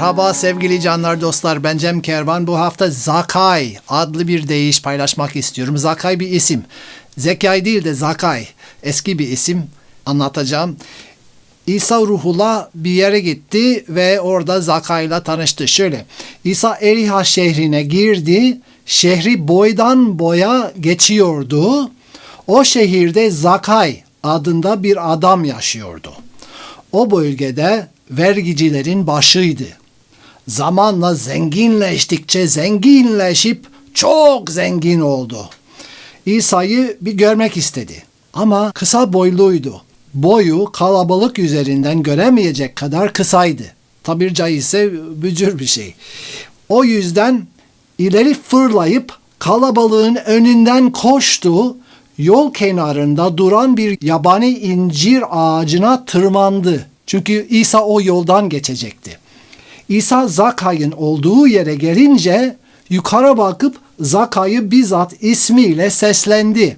Merhaba sevgili canlar dostlar ben Cem Kervan bu hafta Zakay adlı bir deyiş paylaşmak istiyorum. Zakay bir isim. Zekai değil de Zakay eski bir isim anlatacağım. İsa ruhula bir yere gitti ve orada Zakay'la tanıştı. Şöyle İsa Eriha şehrine girdi. Şehri boydan boya geçiyordu. O şehirde Zakay adında bir adam yaşıyordu. O bölgede vergicilerin başıydı. Zamanla zenginleştikçe zenginleşip çok zengin oldu. İsa'yı bir görmek istedi. Ama kısa boyluydu. Boyu kalabalık üzerinden göremeyecek kadar kısaydı. Tabir caizse bücür bir şey. O yüzden ileri fırlayıp kalabalığın önünden koştu. Yol kenarında duran bir yabani incir ağacına tırmandı. Çünkü İsa o yoldan geçecekti. İsa Zakay'ın olduğu yere gelince yukarı bakıp Zakay'ı bizzat ismiyle seslendi.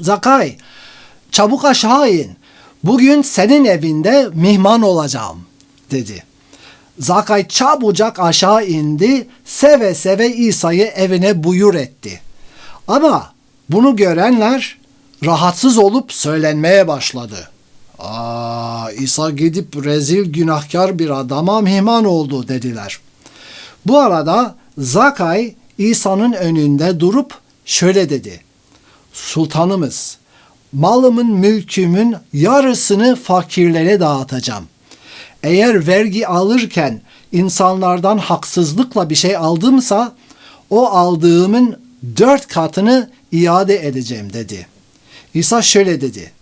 Zakay, çabuk aşağı in. Bugün senin evinde mihman olacağım, dedi. Zakay çabucak aşağı indi, seve seve İsa'yı evine buyur etti. Ama bunu görenler rahatsız olup söylenmeye başladı. Aa, İsa gidip rezil günahkar bir adama mihman oldu dediler. Bu arada Zakay İsa'nın önünde durup şöyle dedi. Sultanımız, malımın mülkümün yarısını fakirlere dağıtacağım. Eğer vergi alırken insanlardan haksızlıkla bir şey aldımsa o aldığımın dört katını iade edeceğim dedi. İsa şöyle dedi.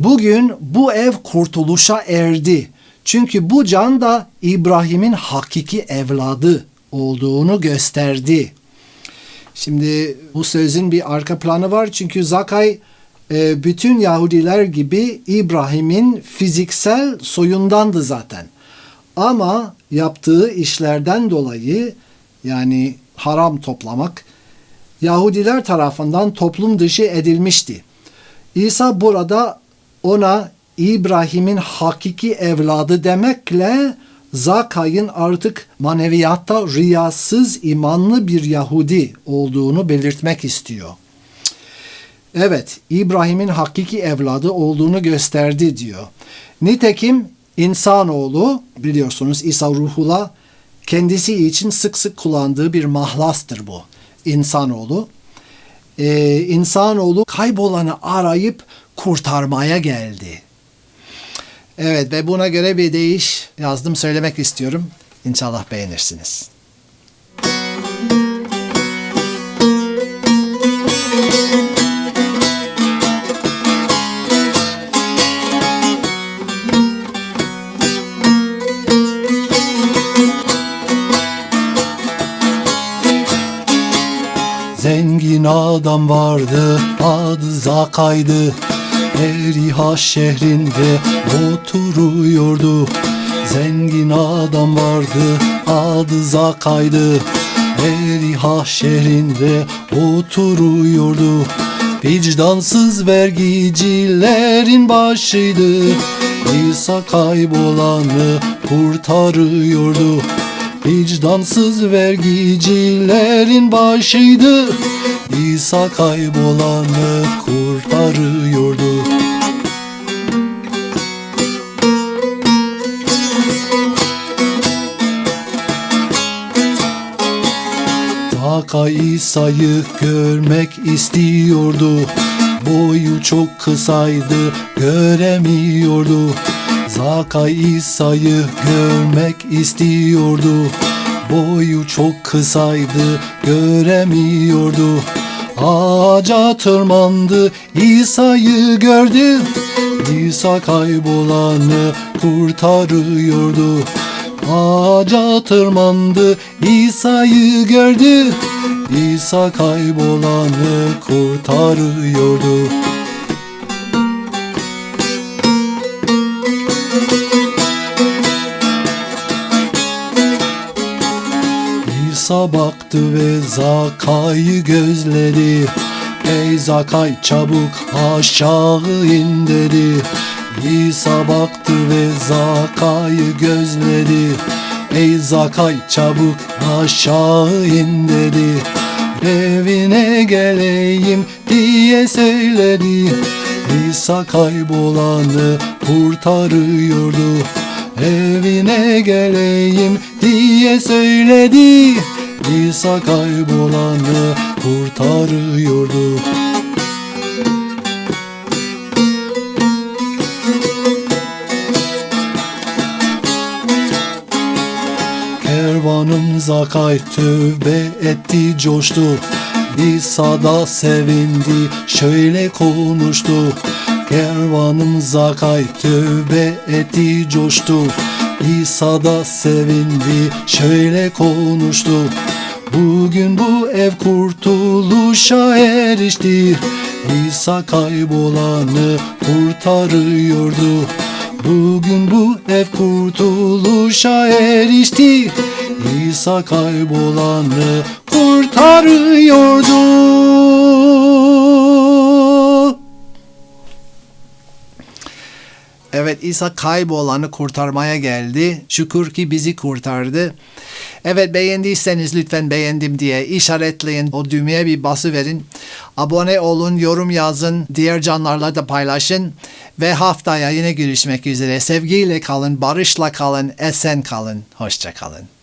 Bugün bu ev kurtuluşa erdi. Çünkü bu can da İbrahim'in hakiki evladı olduğunu gösterdi. Şimdi bu sözün bir arka planı var. Çünkü Zakay e, bütün Yahudiler gibi İbrahim'in fiziksel soyundandı zaten. Ama yaptığı işlerden dolayı yani haram toplamak Yahudiler tarafından toplum dışı edilmişti. İsa burada ona İbrahim'in hakiki evladı demekle Zakay'ın artık maneviyatta riyasız imanlı bir Yahudi olduğunu belirtmek istiyor. Evet, İbrahim'in hakiki evladı olduğunu gösterdi diyor. Nitekim insanoğlu biliyorsunuz İsa ruhula kendisi için sık sık kullandığı bir mahlastır bu. İnsanoğlu. Ee, insanoğlu kaybolanı arayıp kurtarmaya geldi. Evet ve buna göre bir değiş yazdım söylemek istiyorum. İnşallah beğenirsiniz. Zengin adam vardı, adı Zakay'dı. Eriha şehrinde oturuyordu. Zengin adam vardı, adı Zakay'dı. Eriha şehrinde oturuyordu. Vicdansız vergicilerin başıydı. İsa kaybolanı kurtarıyordu. Vicdansız vergicilerin başıydı İsa kaybolanı kurtarıyordu Zaka İsa'yı görmek istiyordu. Boyu çok kısaydı göremiyordu. Zaka İsa'yı görmek istiyordu. Boyu çok kısaydı göremiyordu. Ağaca tırmandı İsa'yı gördü. İsa kaybolanı kurtarıyordu Ağaca tırmandı İsa'yı gördü. İsa kaybolanı kurtarıyordu. İsa baktı ve Zakay'ı gözledi. Ey Zakay çabuk aşağı in dedi İsa baktı ve Zakay'ı gözledi. Ey Zakay çabuk aşağı in dedi. Evine geleyim diye söyledi. İsa kaybolanı kurtarıyordu. Evine geleyim diye söyledi. İsa kaybolanı kurtarıyordu Kervanım Zakay tövbe etti coştu. İsa da sevindi şöyle konuştu. Kervanım Zakay tövbe etti coştu. İsa da sevindi şöyle konuştu. Bugün bu ev kurtuluşa erişti. İsa kaybolanı kurtarıyordu Bugün bu ev kurtuluşa erişti İsa kaybolanı kurtarıyordu Evet İsa kaybolanı kurtarmaya geldi. Şükür ki bizi kurtardı. Evet beğendiyseniz lütfen beğendim diye işaretleyin. O düğmeye bir bası verin. Abone olun, yorum yazın. Diğer canlarla da paylaşın. Ve haftaya yine görüşmek üzere. Sevgiyle kalın, barışla kalın, esen kalın. Hoşça kalın.